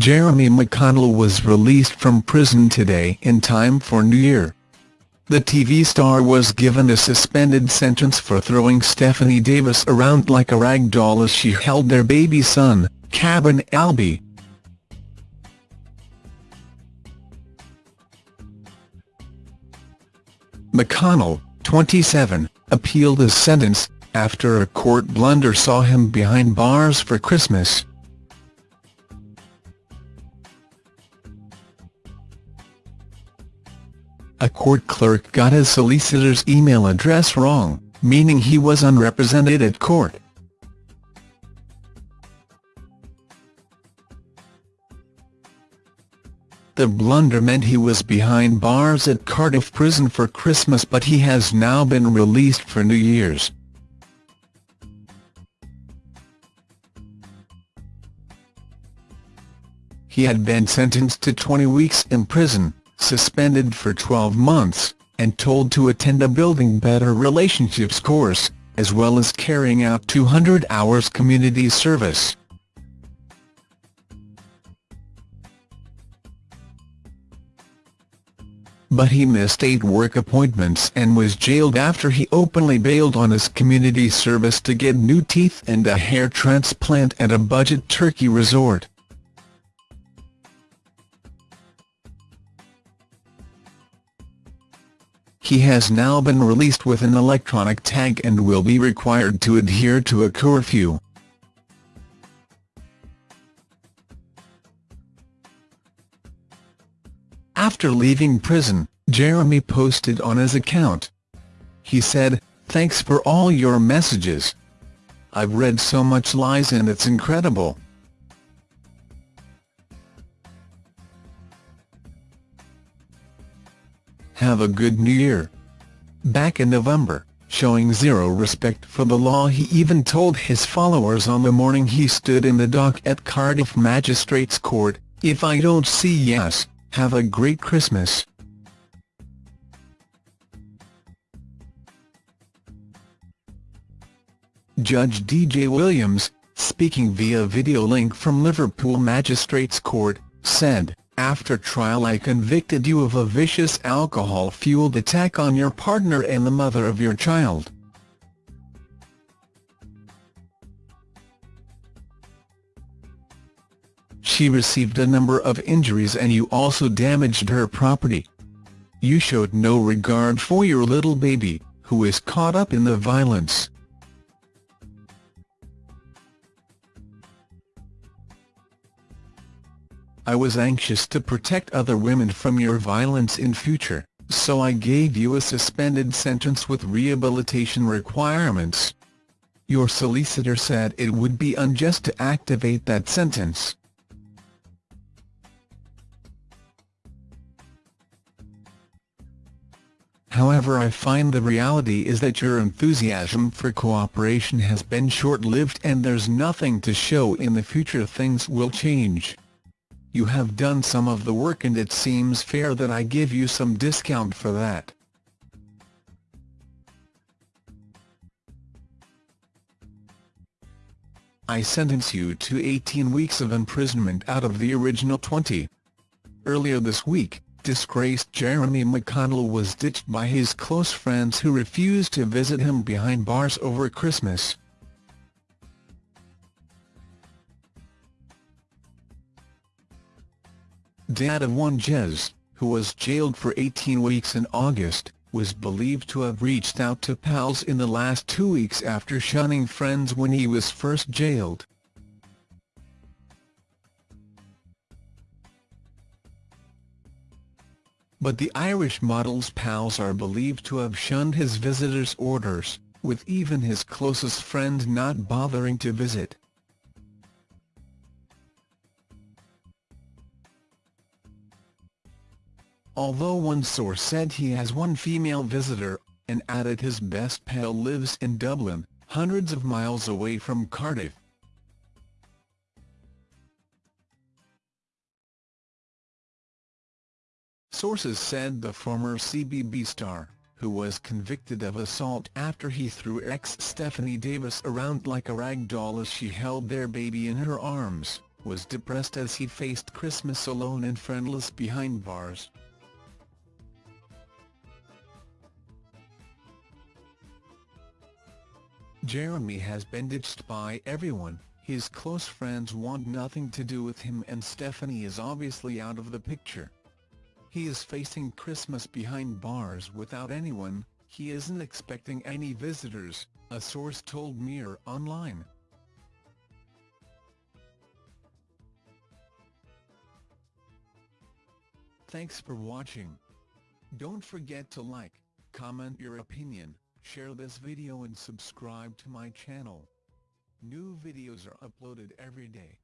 Jeremy McConnell was released from prison today in time for New Year. The TV star was given a suspended sentence for throwing Stephanie Davis around like a rag doll as she held their baby son, Cabin Albie. McConnell, 27, appealed his sentence, after a court blunder saw him behind bars for Christmas. A court clerk got his solicitor's email address wrong, meaning he was unrepresented at court. The blunder meant he was behind bars at Cardiff Prison for Christmas but he has now been released for New Year's. He had been sentenced to 20 weeks in prison suspended for 12 months, and told to attend a Building Better Relationships course, as well as carrying out 200 hours community service. But he missed eight work appointments and was jailed after he openly bailed on his community service to get new teeth and a hair transplant at a budget Turkey resort. He has now been released with an electronic tag and will be required to adhere to a curfew. After leaving prison, Jeremy posted on his account. He said, Thanks for all your messages. I've read so much lies and it's incredible. Have a good new year. Back in November, showing zero respect for the law he even told his followers on the morning he stood in the dock at Cardiff Magistrates Court, if I don't see yes, have a great Christmas. Judge D.J. Williams, speaking via video link from Liverpool Magistrates Court, said, after trial I convicted you of a vicious alcohol-fueled attack on your partner and the mother of your child. She received a number of injuries and you also damaged her property. You showed no regard for your little baby, who is caught up in the violence. I was anxious to protect other women from your violence in future, so I gave you a suspended sentence with rehabilitation requirements. Your solicitor said it would be unjust to activate that sentence. However I find the reality is that your enthusiasm for cooperation has been short-lived and there's nothing to show in the future things will change. You have done some of the work and it seems fair that I give you some discount for that. I sentence you to 18 weeks of imprisonment out of the original 20. Earlier this week, disgraced Jeremy McConnell was ditched by his close friends who refused to visit him behind bars over Christmas. Dad of one Jez, who was jailed for 18 weeks in August, was believed to have reached out to pals in the last two weeks after shunning friends when he was first jailed. But the Irish model's pals are believed to have shunned his visitors' orders, with even his closest friend not bothering to visit. Although one source said he has one female visitor, and added his best pal lives in Dublin, hundreds of miles away from Cardiff. Sources said the former CBB star, who was convicted of assault after he threw ex Stephanie Davis around like a rag doll as she held their baby in her arms, was depressed as he faced Christmas alone and friendless behind bars. Jeremy has been ditched by everyone, his close friends want nothing to do with him and Stephanie is obviously out of the picture. He is facing Christmas behind bars without anyone, he isn't expecting any visitors, a source told Mirror Online. Thanks for watching. Don't forget to like, comment your opinion, share this video and subscribe to my channel. New videos are uploaded every day.